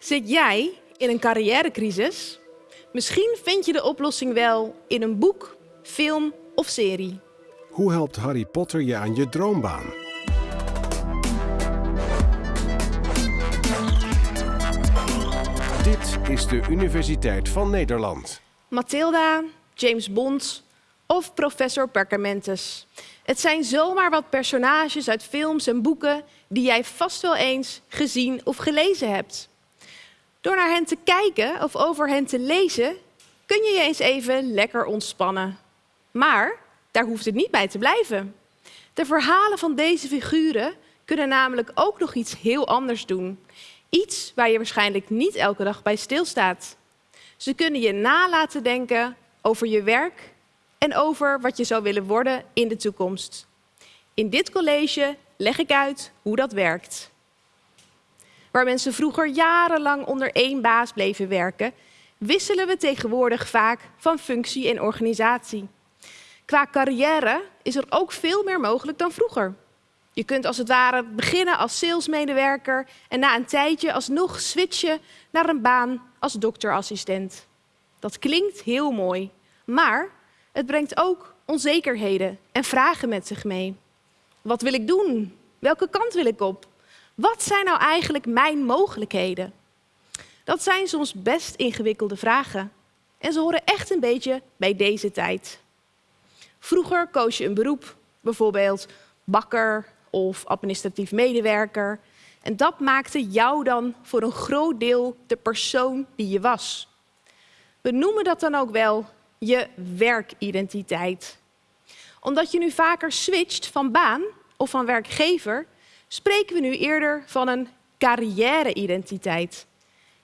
Zit jij in een carrièrecrisis? Misschien vind je de oplossing wel in een boek, film of serie. Hoe helpt Harry Potter je aan je droombaan? Dit is de Universiteit van Nederland. Mathilda, James Bond of professor Perkamentus. Het zijn zomaar wat personages uit films en boeken die jij vast wel eens gezien of gelezen hebt. Door naar hen te kijken of over hen te lezen, kun je je eens even lekker ontspannen. Maar daar hoeft het niet bij te blijven. De verhalen van deze figuren kunnen namelijk ook nog iets heel anders doen. Iets waar je waarschijnlijk niet elke dag bij stilstaat. Ze kunnen je nalaten denken over je werk en over wat je zou willen worden in de toekomst. In dit college leg ik uit hoe dat werkt. Waar mensen vroeger jarenlang onder één baas bleven werken, wisselen we tegenwoordig vaak van functie en organisatie. Qua carrière is er ook veel meer mogelijk dan vroeger. Je kunt als het ware beginnen als salesmedewerker en na een tijdje alsnog switchen naar een baan als dokterassistent. Dat klinkt heel mooi, maar het brengt ook onzekerheden en vragen met zich mee. Wat wil ik doen? Welke kant wil ik op? Wat zijn nou eigenlijk mijn mogelijkheden? Dat zijn soms best ingewikkelde vragen. En ze horen echt een beetje bij deze tijd. Vroeger koos je een beroep, bijvoorbeeld bakker of administratief medewerker. En dat maakte jou dan voor een groot deel de persoon die je was. We noemen dat dan ook wel je werkidentiteit. Omdat je nu vaker switcht van baan of van werkgever, spreken we nu eerder van een carrière-identiteit.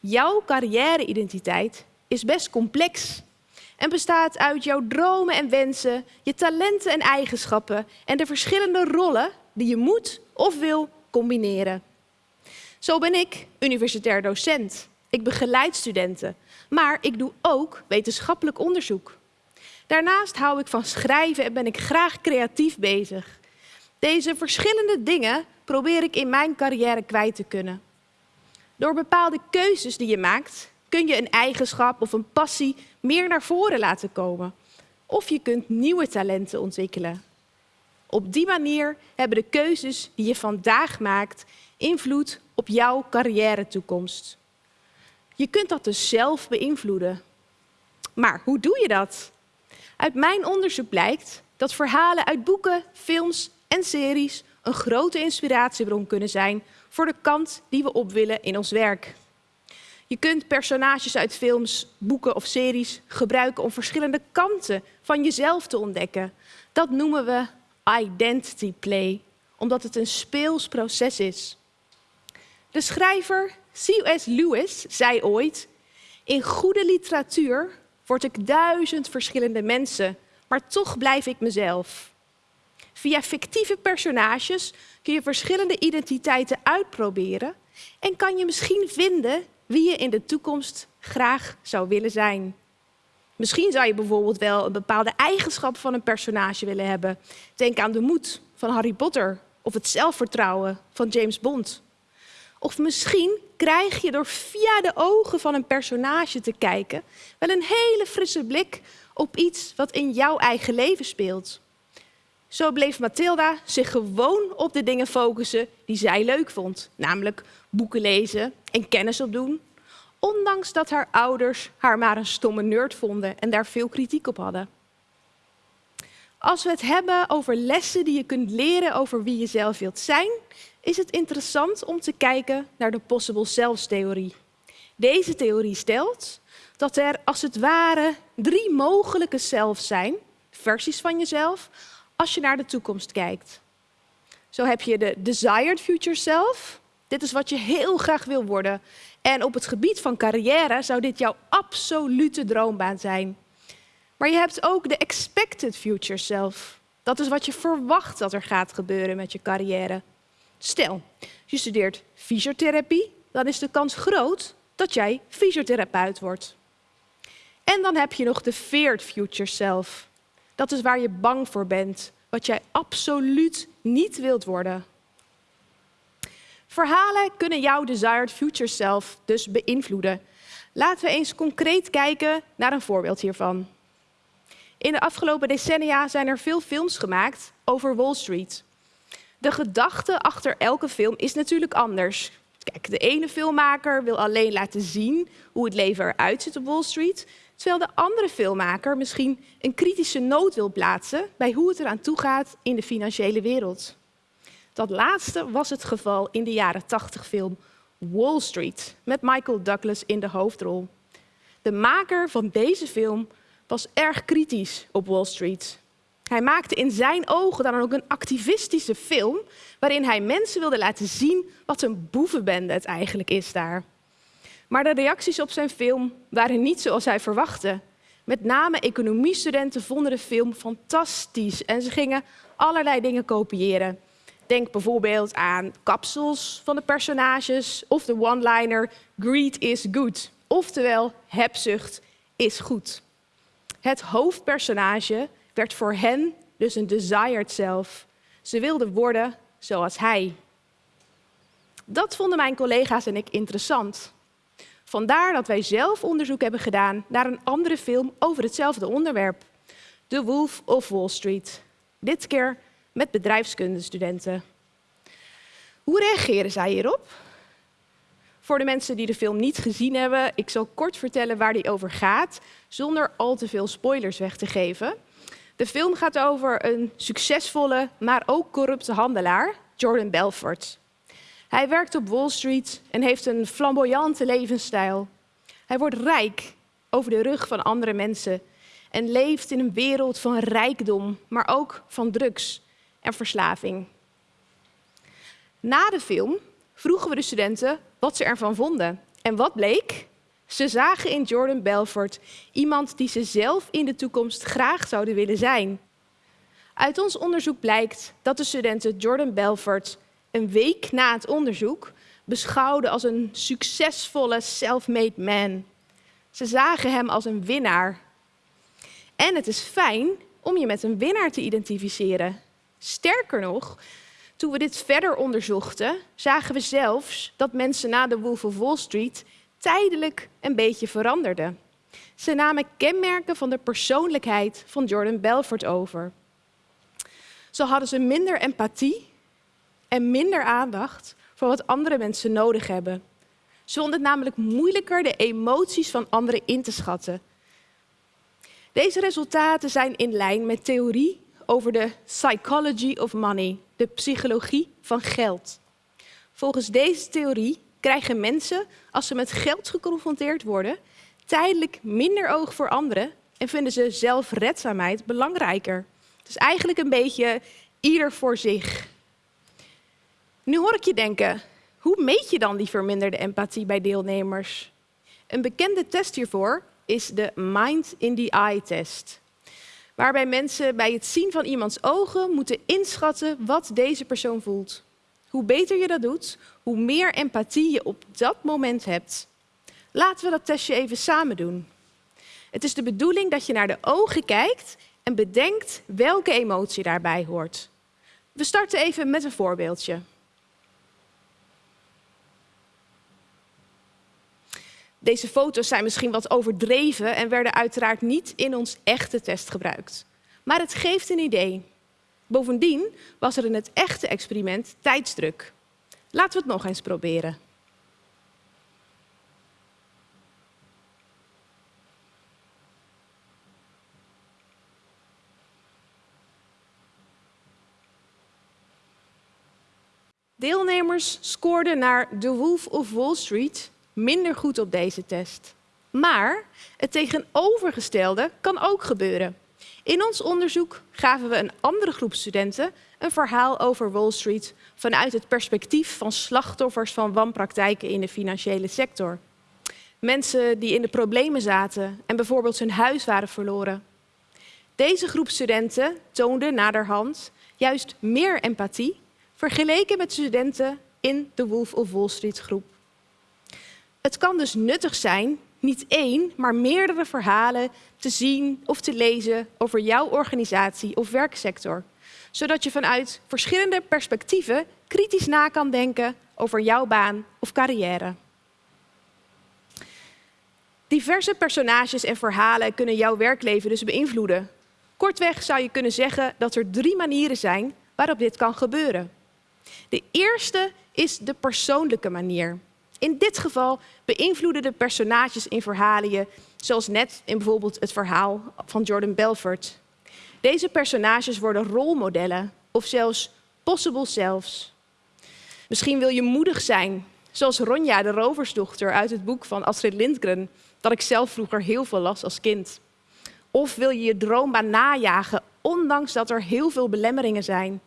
Jouw carrière-identiteit is best complex en bestaat uit jouw dromen en wensen, je talenten en eigenschappen en de verschillende rollen die je moet of wil combineren. Zo ben ik universitair docent. Ik begeleid studenten, maar ik doe ook wetenschappelijk onderzoek. Daarnaast hou ik van schrijven en ben ik graag creatief bezig. Deze verschillende dingen probeer ik in mijn carrière kwijt te kunnen. Door bepaalde keuzes die je maakt, kun je een eigenschap of een passie meer naar voren laten komen. Of je kunt nieuwe talenten ontwikkelen. Op die manier hebben de keuzes die je vandaag maakt invloed op jouw carrière-toekomst. Je kunt dat dus zelf beïnvloeden. Maar hoe doe je dat? Uit mijn onderzoek blijkt dat verhalen uit boeken, films en series een grote inspiratiebron kunnen zijn voor de kant die we op willen in ons werk. Je kunt personages uit films, boeken of series gebruiken om verschillende kanten van jezelf te ontdekken. Dat noemen we identity play, omdat het een speels proces is. De schrijver C.S. Lewis zei ooit, in goede literatuur word ik duizend verschillende mensen, maar toch blijf ik mezelf. Via fictieve personages kun je verschillende identiteiten uitproberen en kan je misschien vinden wie je in de toekomst graag zou willen zijn. Misschien zou je bijvoorbeeld wel een bepaalde eigenschap van een personage willen hebben. Denk aan de moed van Harry Potter of het zelfvertrouwen van James Bond. Of misschien krijg je door via de ogen van een personage te kijken wel een hele frisse blik op iets wat in jouw eigen leven speelt. Zo bleef Mathilda zich gewoon op de dingen focussen die zij leuk vond, namelijk boeken lezen en kennis opdoen, ondanks dat haar ouders haar maar een stomme nerd vonden en daar veel kritiek op hadden. Als we het hebben over lessen die je kunt leren over wie je zelf wilt zijn, is het interessant om te kijken naar de possible selves-theorie. Deze theorie stelt dat er als het ware drie mogelijke zelfs zijn, versies van jezelf, als je naar de toekomst kijkt. Zo heb je de desired future self. Dit is wat je heel graag wil worden. En op het gebied van carrière zou dit jouw absolute droombaan zijn. Maar je hebt ook de expected future self. Dat is wat je verwacht dat er gaat gebeuren met je carrière. Stel, je studeert fysiotherapie, dan is de kans groot dat jij fysiotherapeut wordt. En dan heb je nog de feared future self. Dat is waar je bang voor bent, wat jij absoluut niet wilt worden. Verhalen kunnen jouw desired future self dus beïnvloeden. Laten we eens concreet kijken naar een voorbeeld hiervan. In de afgelopen decennia zijn er veel films gemaakt over Wall Street. De gedachte achter elke film is natuurlijk anders. Kijk, de ene filmmaker wil alleen laten zien hoe het leven eruit ziet op Wall Street, terwijl de andere filmmaker misschien een kritische noot wil plaatsen bij hoe het eraan toe gaat in de financiële wereld. Dat laatste was het geval in de jaren 80 film Wall Street met Michael Douglas in de hoofdrol. De maker van deze film was erg kritisch op Wall Street. Hij maakte in zijn ogen dan ook een activistische film waarin hij mensen wilde laten zien wat een boevenbende het eigenlijk is daar. Maar de reacties op zijn film waren niet zoals hij verwachtte. Met name economiestudenten vonden de film fantastisch en ze gingen allerlei dingen kopiëren. Denk bijvoorbeeld aan kapsels van de personages of de one-liner greed is good, oftewel hebzucht is goed. Het hoofdpersonage werd voor hen dus een desired self. Ze wilden worden zoals hij. Dat vonden mijn collega's en ik interessant. Vandaar dat wij zelf onderzoek hebben gedaan naar een andere film over hetzelfde onderwerp. The Wolf of Wall Street. Dit keer met bedrijfskundestudenten. Hoe reageren zij hierop? Voor de mensen die de film niet gezien hebben, ik zal kort vertellen waar die over gaat, zonder al te veel spoilers weg te geven. De film gaat over een succesvolle, maar ook corrupte handelaar, Jordan Belfort. Hij werkt op Wall Street en heeft een flamboyante levensstijl. Hij wordt rijk over de rug van andere mensen en leeft in een wereld van rijkdom, maar ook van drugs en verslaving. Na de film vroegen we de studenten wat ze ervan vonden. En wat bleek? Ze zagen in Jordan Belfort iemand die ze zelf in de toekomst graag zouden willen zijn. Uit ons onderzoek blijkt dat de studenten Jordan Belfort een week na het onderzoek beschouwden als een succesvolle self-made man. Ze zagen hem als een winnaar. En het is fijn om je met een winnaar te identificeren. Sterker nog, toen we dit verder onderzochten, zagen we zelfs dat mensen na de Wolf of Wall Street tijdelijk een beetje veranderden. Ze namen kenmerken van de persoonlijkheid van Jordan Belfort over. Zo hadden ze minder empathie en minder aandacht voor wat andere mensen nodig hebben. Ze vonden het namelijk moeilijker de emoties van anderen in te schatten. Deze resultaten zijn in lijn met theorie over de psychology of money, de psychologie van geld. Volgens deze theorie krijgen mensen, als ze met geld geconfronteerd worden, tijdelijk minder oog voor anderen en vinden ze zelfredzaamheid belangrijker. Dus eigenlijk een beetje ieder voor zich. Nu hoor ik je denken, hoe meet je dan die verminderde empathie bij deelnemers? Een bekende test hiervoor is de Mind in the Eye test. Waarbij mensen bij het zien van iemands ogen moeten inschatten wat deze persoon voelt. Hoe beter je dat doet, hoe meer empathie je op dat moment hebt. Laten we dat testje even samen doen. Het is de bedoeling dat je naar de ogen kijkt en bedenkt welke emotie daarbij hoort. We starten even met een voorbeeldje. Deze foto's zijn misschien wat overdreven en werden uiteraard niet in ons echte test gebruikt. Maar het geeft een idee. Bovendien was er in het echte experiment tijdsdruk. Laten we het nog eens proberen. Deelnemers scoorden naar The Wolf of Wall Street minder goed op deze test. Maar het tegenovergestelde kan ook gebeuren. In ons onderzoek gaven we een andere groep studenten een verhaal over Wall Street vanuit het perspectief van slachtoffers van wanpraktijken in de financiële sector. Mensen die in de problemen zaten en bijvoorbeeld hun huis waren verloren. Deze groep studenten toonde naderhand juist meer empathie vergeleken met studenten in de Wolf of Wall Street groep. Het kan dus nuttig zijn niet één, maar meerdere verhalen te zien of te lezen over jouw organisatie of werksector. Zodat je vanuit verschillende perspectieven kritisch na kan denken over jouw baan of carrière. Diverse personages en verhalen kunnen jouw werkleven dus beïnvloeden. Kortweg zou je kunnen zeggen dat er drie manieren zijn waarop dit kan gebeuren. De eerste is de persoonlijke manier. In dit geval beïnvloeden de personages in verhalen je, zoals net in bijvoorbeeld het verhaal van Jordan Belfort. Deze personages worden rolmodellen of zelfs possible selves. Misschien wil je moedig zijn, zoals Ronja, de roversdochter uit het boek van Astrid Lindgren, dat ik zelf vroeger heel veel las als kind. Of wil je je droombaan najagen, ondanks dat er heel veel belemmeringen zijn.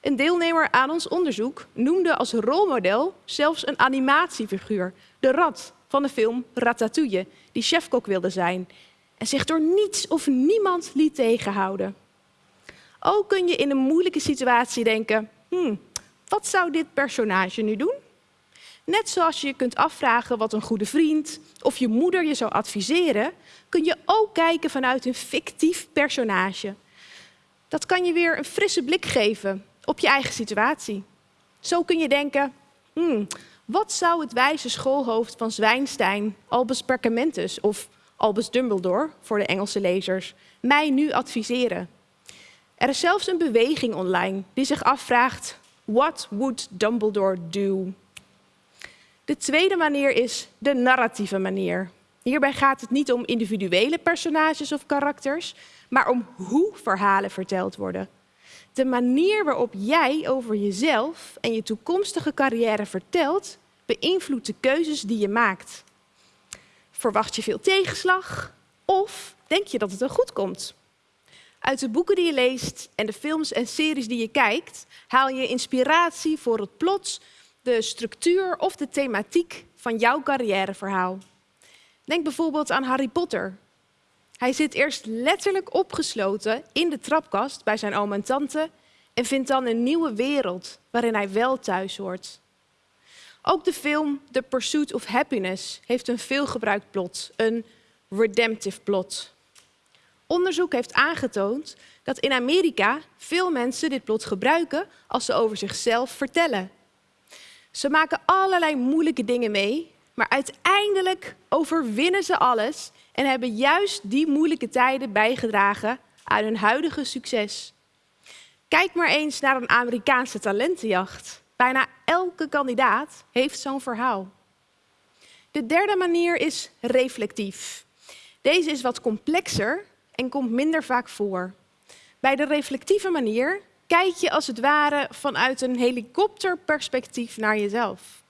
Een deelnemer aan ons onderzoek noemde als rolmodel zelfs een animatiefiguur, de rat van de film Ratatouille, die chefkok wilde zijn en zich door niets of niemand liet tegenhouden. Ook kun je in een moeilijke situatie denken, hmm, wat zou dit personage nu doen? Net zoals je je kunt afvragen wat een goede vriend of je moeder je zou adviseren, kun je ook kijken vanuit een fictief personage. Dat kan je weer een frisse blik geven op je eigen situatie. Zo kun je denken, hmm, wat zou het wijze schoolhoofd van Zwijnstein, Albus Perkamentus of Albus Dumbledore, voor de Engelse lezers, mij nu adviseren? Er is zelfs een beweging online die zich afvraagt, what would Dumbledore do? De tweede manier is de narratieve manier. Hierbij gaat het niet om individuele personages of karakters, maar om hoe verhalen verteld worden. De manier waarop jij over jezelf en je toekomstige carrière vertelt, beïnvloedt de keuzes die je maakt. Verwacht je veel tegenslag of denk je dat het er goed komt? Uit de boeken die je leest en de films en series die je kijkt, haal je inspiratie voor het plot, de structuur of de thematiek van jouw carrièreverhaal. Denk bijvoorbeeld aan Harry Potter. Hij zit eerst letterlijk opgesloten in de trapkast bij zijn oom en tante en vindt dan een nieuwe wereld waarin hij wel thuis hoort. Ook de film The Pursuit of Happiness heeft een veelgebruikt plot, een redemptive plot. Onderzoek heeft aangetoond dat in Amerika veel mensen dit plot gebruiken als ze over zichzelf vertellen. Ze maken allerlei moeilijke dingen mee, maar uiteindelijk overwinnen ze alles en hebben juist die moeilijke tijden bijgedragen aan hun huidige succes. Kijk maar eens naar een Amerikaanse talentenjacht. Bijna elke kandidaat heeft zo'n verhaal. De derde manier is reflectief. Deze is wat complexer en komt minder vaak voor. Bij de reflectieve manier kijk je als het ware vanuit een helikopterperspectief naar jezelf.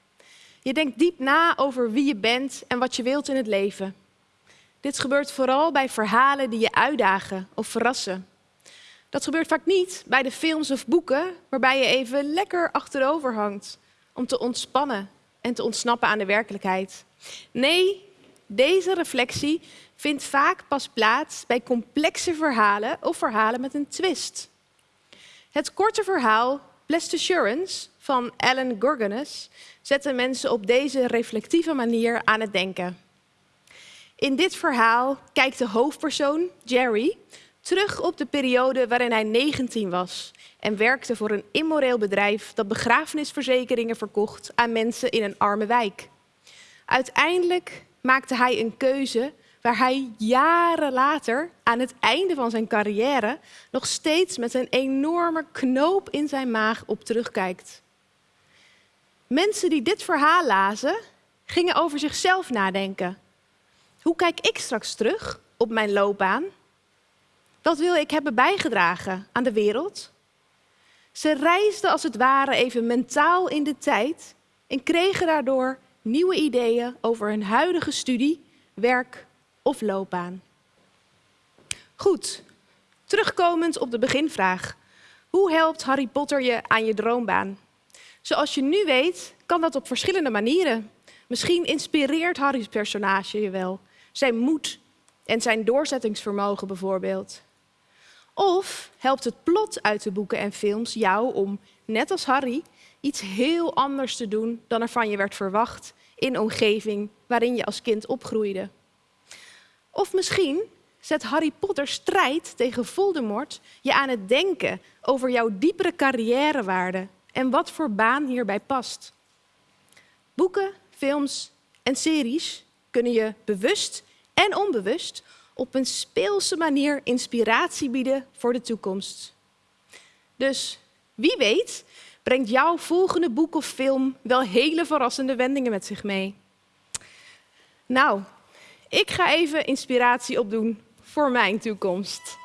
Je denkt diep na over wie je bent en wat je wilt in het leven. Dit gebeurt vooral bij verhalen die je uitdagen of verrassen. Dat gebeurt vaak niet bij de films of boeken waarbij je even lekker achterover hangt om te ontspannen en te ontsnappen aan de werkelijkheid. Nee, deze reflectie vindt vaak pas plaats bij complexe verhalen of verhalen met een twist. Het korte verhaal Blessed Assurance van Alan Gorganes zette mensen op deze reflectieve manier aan het denken. In dit verhaal kijkt de hoofdpersoon, Jerry, terug op de periode waarin hij 19 was en werkte voor een immoreel bedrijf dat begrafenisverzekeringen verkocht aan mensen in een arme wijk. Uiteindelijk maakte hij een keuze waar hij jaren later, aan het einde van zijn carrière, nog steeds met een enorme knoop in zijn maag op terugkijkt. Mensen die dit verhaal lazen, gingen over zichzelf nadenken. Hoe kijk ik straks terug op mijn loopbaan? Wat wil ik hebben bijgedragen aan de wereld? Ze reisden als het ware even mentaal in de tijd en kregen daardoor nieuwe ideeën over hun huidige studie, werk of loopbaan. Goed, terugkomend op de beginvraag. Hoe helpt Harry Potter je aan je droombaan? Zoals je nu weet, kan dat op verschillende manieren. Misschien inspireert Harry's personage je wel. Zijn moed en zijn doorzettingsvermogen bijvoorbeeld. Of helpt het plot uit de boeken en films jou om, net als Harry, iets heel anders te doen dan er van je werd verwacht in een omgeving waarin je als kind opgroeide. Of misschien zet Harry Potter strijd tegen Voldemort je aan het denken over jouw diepere carrièrewaarde en wat voor baan hierbij past. Boeken, films en series kunnen je bewust en onbewust op een speelse manier inspiratie bieden voor de toekomst. Dus wie weet brengt jouw volgende boek of film wel hele verrassende wendingen met zich mee. Nou, ik ga even inspiratie opdoen voor mijn toekomst.